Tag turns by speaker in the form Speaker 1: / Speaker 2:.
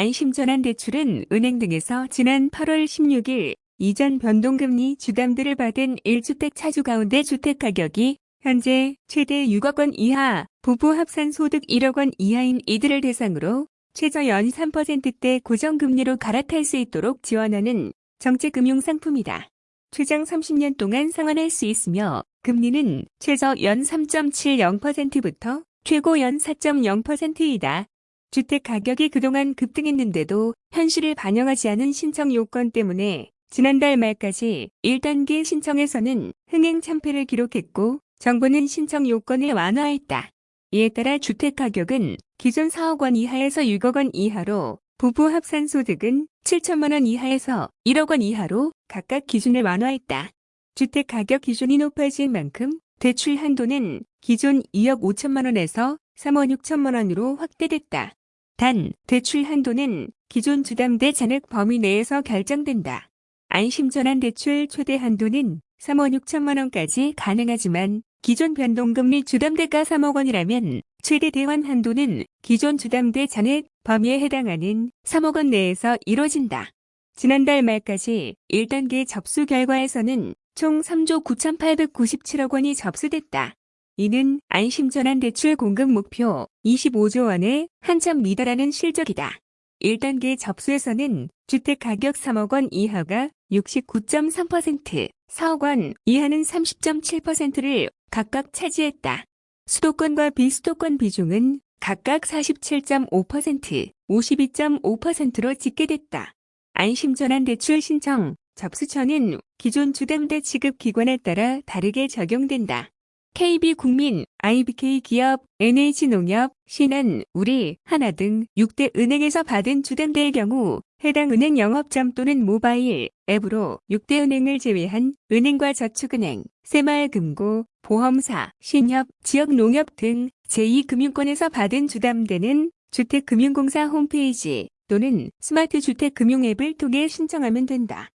Speaker 1: 안심전환 대출은 은행 등에서 지난 8월 16일 이전 변동금리 주담대를 받은 1주택 차주 가운데 주택가격이 현재 최대 6억 원 이하, 부부 합산 소득 1억 원 이하인 이들을 대상으로 최저 연 3%대 고정금리로 갈아탈 수 있도록 지원하는 정책금융상품이다. 최장 30년 동안 상환할 수 있으며 금리는 최저 연 3.70%부터 최고 연 4.0%이다. 주택 가격이 그동안 급등했는데도 현실을 반영하지 않은 신청 요건 때문에 지난달 말까지 1단계 신청에서는 흥행 참패를 기록했고 정부는 신청 요건을 완화했다. 이에 따라 주택 가격은 기존 4억 원 이하에서 6억 원 이하로 부부 합산 소득은 7천만 원 이하에서 1억 원 이하로 각각 기준을 완화했다. 주택 가격 기준이 높아진 만큼 대출 한도는 기존 2억 5천만 원에서 3억 6천만 원으로 확대됐다. 단, 대출 한도는 기존 주담대 잔액 범위 내에서 결정된다. 안심전환 대출 최대 한도는 3억 6천만 원까지 가능하지만 기존 변동금리 주담대가 3억 원이라면 최대 대환 한도는 기존 주담대 잔액 범위에 해당하는 3억 원 내에서 이뤄진다. 지난달 말까지 1단계 접수 결과에서는 총 3조 9,897억 원이 접수됐다. 이는 안심전환 대출 공급 목표 25조 원에 한참 미달하는 실적이다. 1단계 접수에서는 주택가격 3억 원 이하가 69.3%, 4억 원 이하는 30.7%를 각각 차지했다. 수도권과 비수도권 비중은 각각 47.5%, 52.5%로 집계됐다. 안심전환 대출 신청, 접수처는 기존 주담대 지급 기관에 따라 다르게 적용된다. KB국민, IBK 기업, NH농협, 신한, 우리, 하나 등 6대 은행에서 받은 주담대의 경우 해당 은행 영업점 또는 모바일 앱으로 6대 은행을 제외한 은행과 저축은행, 새마을금고, 보험사, 신협, 지역농협 등 제2금융권에서 받은 주담대는 주택금융공사 홈페이지 또는 스마트주택금융 앱을 통해 신청하면 된다.